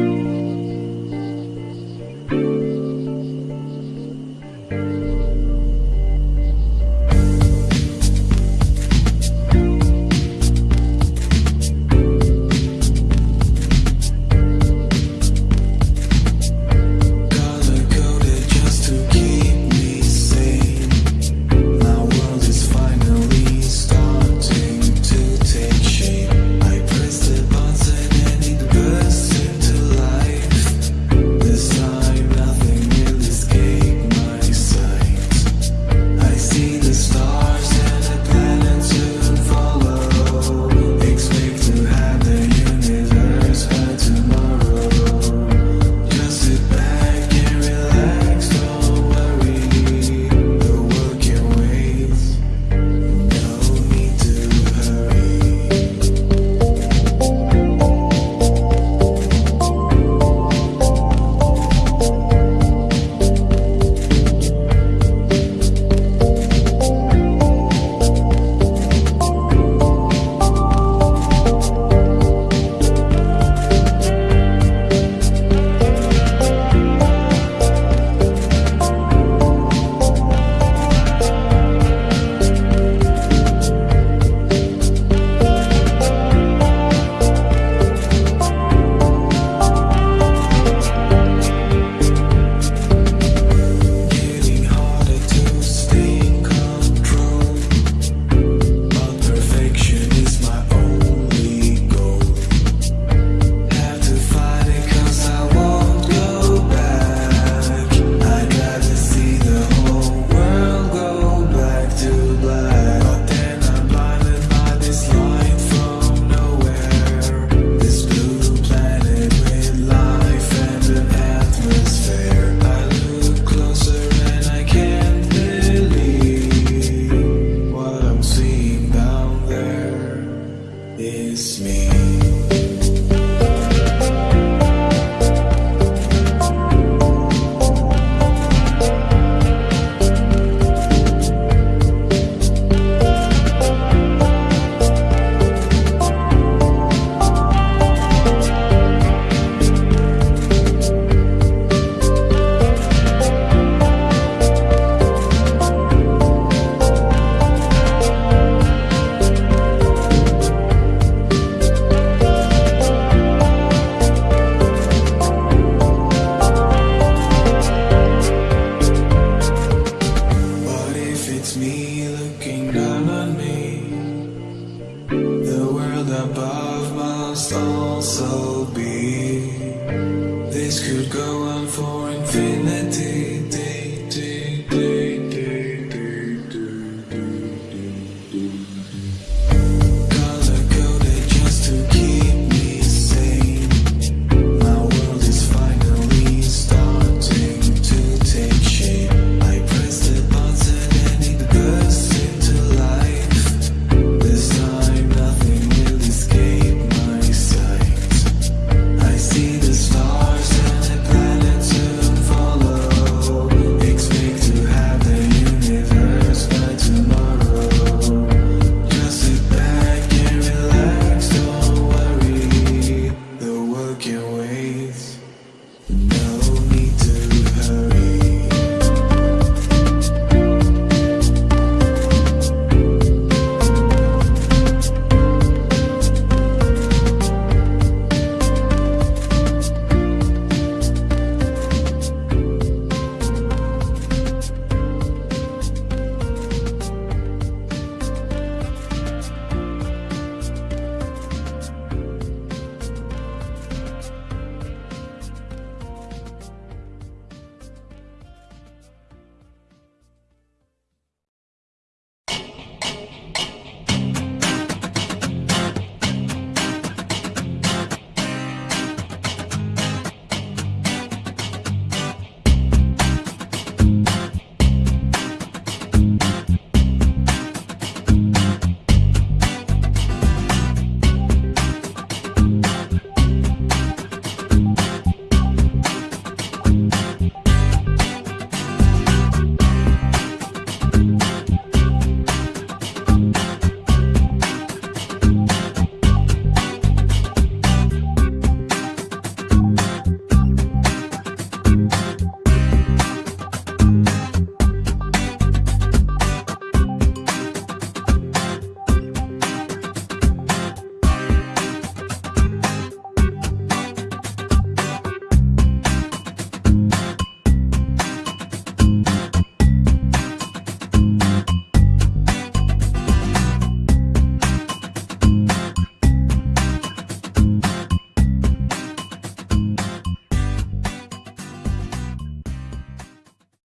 you. It's me. above must also be. This could go on for infinity. Day, day,